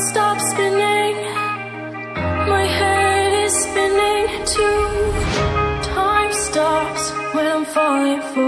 stop spinning. My head is spinning too. Time stops when I'm falling for.